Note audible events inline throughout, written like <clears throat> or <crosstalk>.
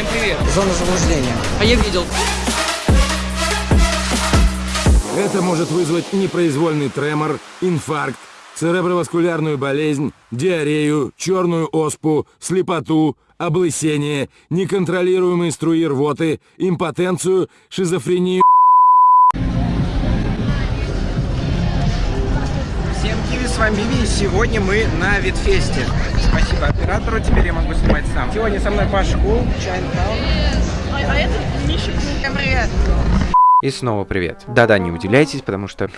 Всем привет. Зона заблуждения. А я видел. Это может вызвать непроизвольный тремор, инфаркт, цереброваскулярную болезнь, диарею, черную оспу, слепоту, облысение, неконтролируемые струи рвоты, импотенцию, шизофрению. Киви, с вами Биби, и сегодня мы на Витфесте. Спасибо оператору, теперь я могу снимать сам. Сегодня со мной Паша привет. И снова привет. Да-да, не удивляйтесь, потому что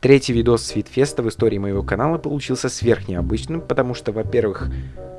третий видос с Видфеста в истории моего канала получился сверхнеобычным, потому что, во-первых,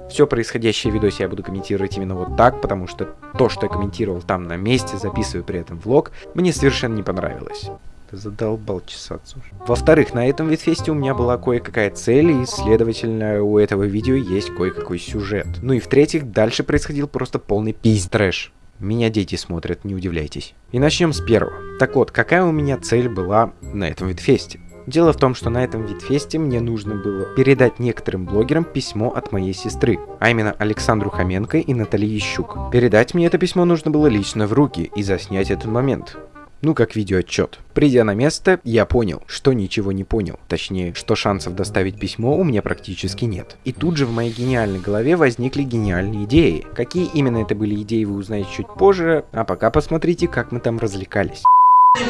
все происходящее в видосе я буду комментировать именно вот так, потому что то, что я комментировал там на месте, записываю при этом влог, мне совершенно не понравилось. Ты задолбал чесаться уже. Во-вторых, на этом Видфесте у меня была кое-какая цель, и, следовательно, у этого видео есть кое-какой сюжет. Ну и в-третьих, дальше происходил просто полный пиздец-трэш. Меня дети смотрят, не удивляйтесь. И начнем с первого. Так вот, какая у меня цель была на этом Витфесте? Дело в том, что на этом Витфесте мне нужно было передать некоторым блогерам письмо от моей сестры, а именно Александру Хоменко и Наталье Щук. Передать мне это письмо нужно было лично в руки и заснять этот момент ну как видеоотчет. Придя на место, я понял, что ничего не понял. Точнее, что шансов доставить письмо у меня практически нет. И тут же в моей гениальной голове возникли гениальные идеи. Какие именно это были идеи, вы узнаете чуть позже, а пока посмотрите, как мы там развлекались.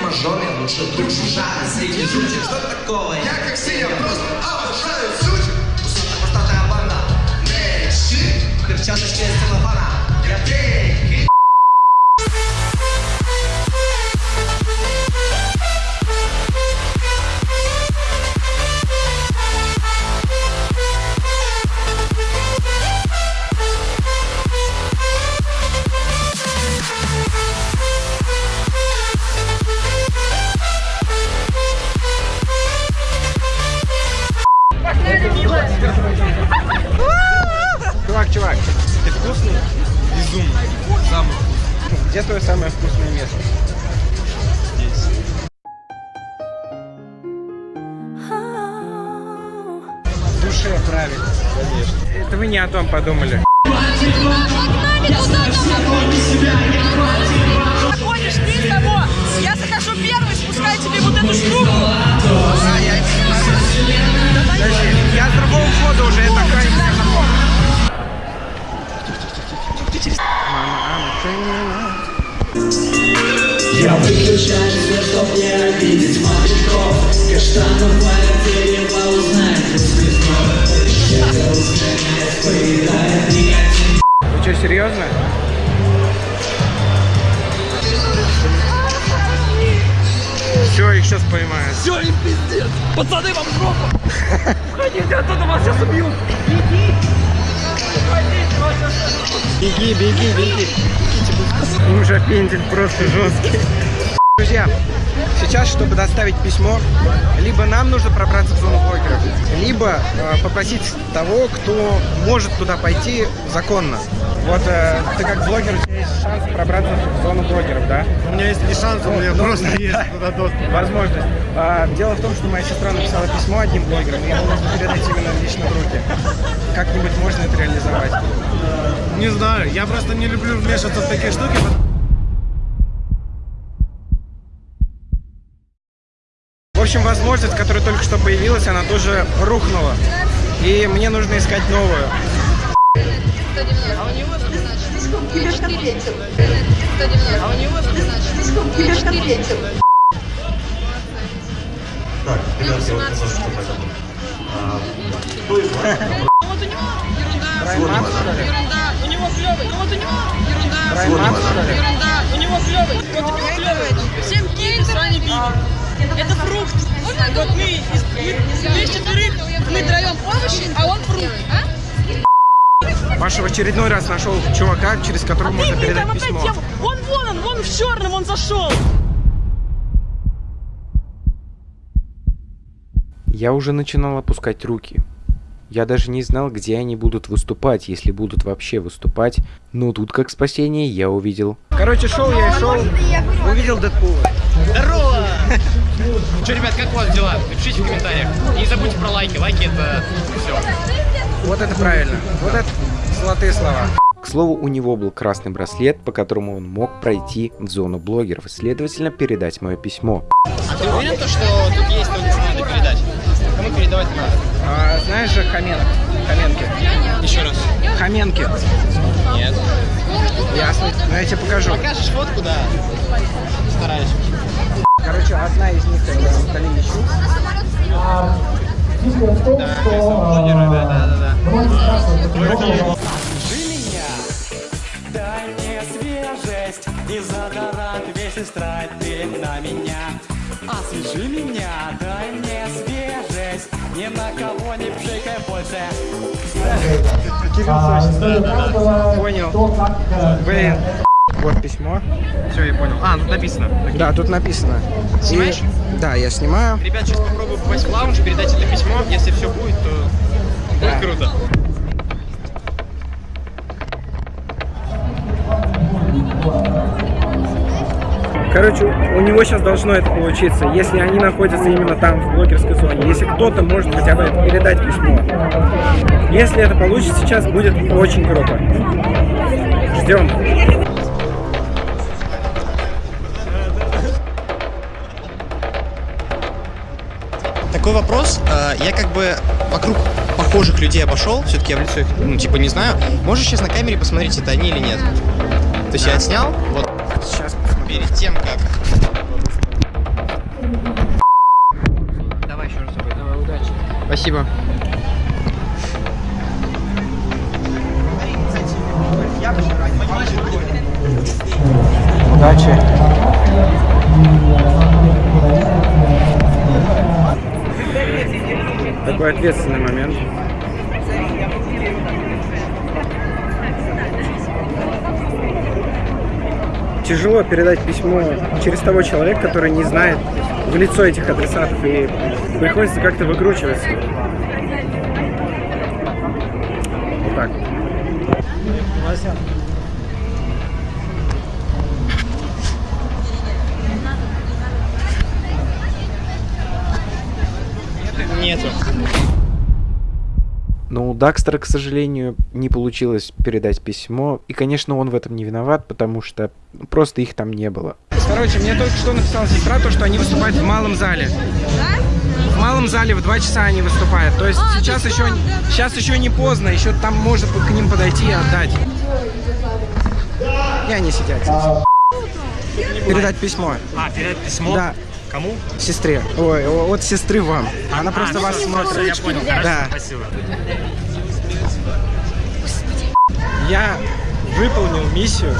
мажоре лучше? Я правильно. Конечно. Это вы не о том подумали. Ходишь ты того. Я захожу первый, спускаю тебе вот эту штуку. Подожди, я с другого входа уже, это охранник светофора. Мама, ама, Я выключаю свет, чтоб не обидеть мальчиков Каштанов серьезно? Все, их сейчас поймают. Все, им пиздец. Пацаны, вам в жопу. <laughs> Уходите оттуда, вас сейчас убьют. Беги, беги, беги. Уже пендель просто жесткий. Друзья, сейчас, чтобы доставить письмо, либо нам нужно пробраться в зону блогеров, либо э, попросить того, кто может туда пойти законно. Вот э, ты как блогер, у тебя есть шанс пробраться в зону блогеров, да? У меня есть не шанс, у меня просто есть туда доступ. Возможность. А, дело в том, что моя сестра написала письмо одним блогерам, и его нужно передать именно лично в руки. Как-нибудь можно это реализовать? Не знаю, я просто не люблю вмешиваться в такие штуки. В общем, возможность, которая только что появилась, она тоже рухнула. И мне нужно искать новую. Так, ребят, я вот немножечко поэтому. Кто из вас? Вот у него ерунда. У него клевый. Вот у него ерунда. У него клевый. Вот у него клевый. Всем Биби. Это фрукт. Вот мы из, мы, мы из четверых, мы троем овощи, а он фрукт. Паша в очередной раз нашел чувака, через которого можно Ты, передать там опять письмо. тема. Вон, вон он, вон в черном он зашел. Я уже начинал опускать руки. Я даже не знал, где они будут выступать, если будут вообще выступать. Но тут, как спасение, я увидел Короче, шел я и шел, увидел Дэдпула. Здорово. Че, ребят, как у вас дела? Напишите в комментариях. И не забудьте про лайки. Лайки это все. Вот это правильно. Вот это золотые слова. К слову, у него был красный браслет, по которому он мог пройти в зону блогеров следовательно, передать мое письмо. А ты уверен, то, что тут есть Кому передавать надо? А, знаешь же Хоменок? Хоменки. Еще раз. Хоменки. Нет. Ясно. Ну, я тебе покажу. Покажешь фотку, да. Стараюсь. Короче, одна из них это Наталья Мищук. Блогеры, да, да, да. Дай мне свежесть и задорат весь эстрад ты на меня. Освежи меня, дай мне свежесть, ни на кого не пшикай больше. Понял. Блин. Вот письмо. Все, я понял. А, тут написано. Да, тут написано. И- Снимаешь? Да, я снимаю. Ребят, сейчас попробую попасть в лаунж, передать это письмо. Если все будет, то будет круто. Короче, у него сейчас должно это получиться, если они находятся именно там, в блогерской зоне. Если кто-то может хотя бы передать письмо. Если это получится сейчас, будет очень круто. Ждем. Такой вопрос. э, Я как бы вокруг похожих людей обошел, все-таки я в лицо их, ну, типа, не знаю. Можешь сейчас на камере посмотреть, это они или нет? То есть я отснял, вот Сейчас перед тем, как... Давай еще раз. Давай, удачи. Спасибо. Удачи. Такой ответственный момент. Тяжело передать письмо через того человека, который не знает в лицо этих адресатов, и приходится как-то выкручиваться. Вот так. Нету. Но у Дакстера, к сожалению, не получилось передать письмо. И, конечно, он в этом не виноват, потому что ну, просто их там не было. Короче, мне только что написала сестра, то, что они выступают в малом зале. В малом зале в 2 часа они выступают. То есть А, сейчас еще, там, да. сейчас еще не поздно, еще там можно к ним подойти и отдать. И они сидят здесь. Передать письмо. А, передать письмо? Да, Кому? сестре. Ой, о- от сестры вам. Она просто ну вас смотрит. Я понял, хорошо, Да. спасибо. Я выполнил миссию.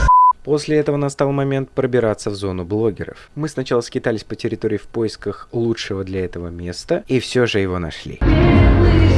После этого настал момент пробираться в зону блогеров. Мы сначала скитались по территории в поисках лучшего для этого места, и все же его нашли. Короче,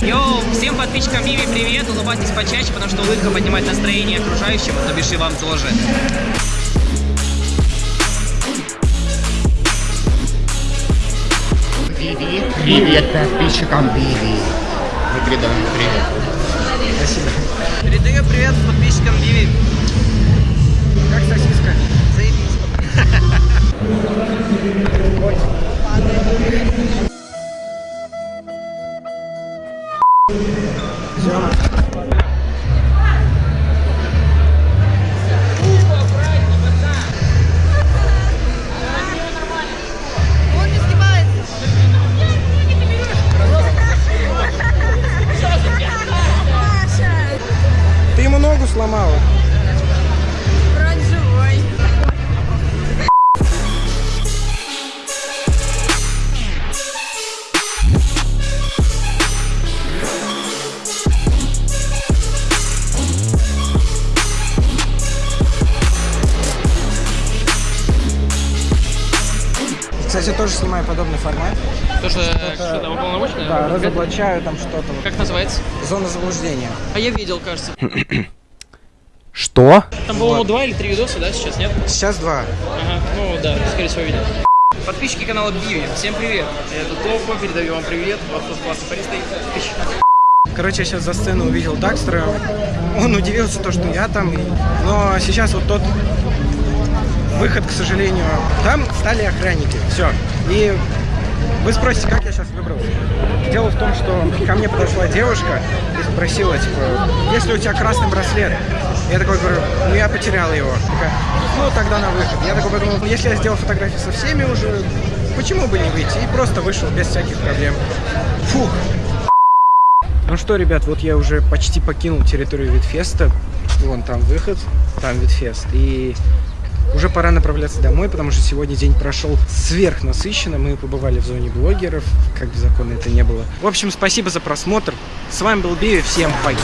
Йоу, всем подписчикам Виви привет, улыбайтесь почаще, потому что улыбка поднимает настроение окружающим, то бишь и вам тоже. Привет подписчикам Биби. Мы передаем привет. Кстати, тоже снимаю подобный формат. Тоже Что-то- что там уполномоченное? Да, разоблачаю там что-то. вот. Как называется? Зона заблуждения. А я видел, кажется. <clears throat> Что? Там, по-моему, два или три видоса, да, сейчас, нет? Сейчас два. Ага, ну да, скорее всего, видел. Подписчики канала Биви, всем привет. Это Топа, передаю вам привет. Вот тут классный парень стоит. Тысяч. Короче, я сейчас за сцену увидел Дакстера. Он удивился, то, что я там. Но сейчас вот тот выход, к сожалению, там стали охранники. Все. И вы спросите, как я сейчас выбрал? Дело в том, что ко мне подошла девушка и спросила, типа, если у тебя красный браслет? Я такой говорю, ну я потерял его. Такая, ну тогда на выход. Я такой подумал, если я сделал фотографии со всеми уже, почему бы не выйти? И просто вышел без всяких проблем. Фух, ну что, ребят, вот я уже почти покинул территорию Витфеста. Вон там выход, там Витфест. И уже пора направляться домой, потому что сегодня день прошел сверхнасыщенно. Мы побывали в зоне блогеров, как бы законно это не было. В общем, спасибо за просмотр. С вами был Биви, всем пока.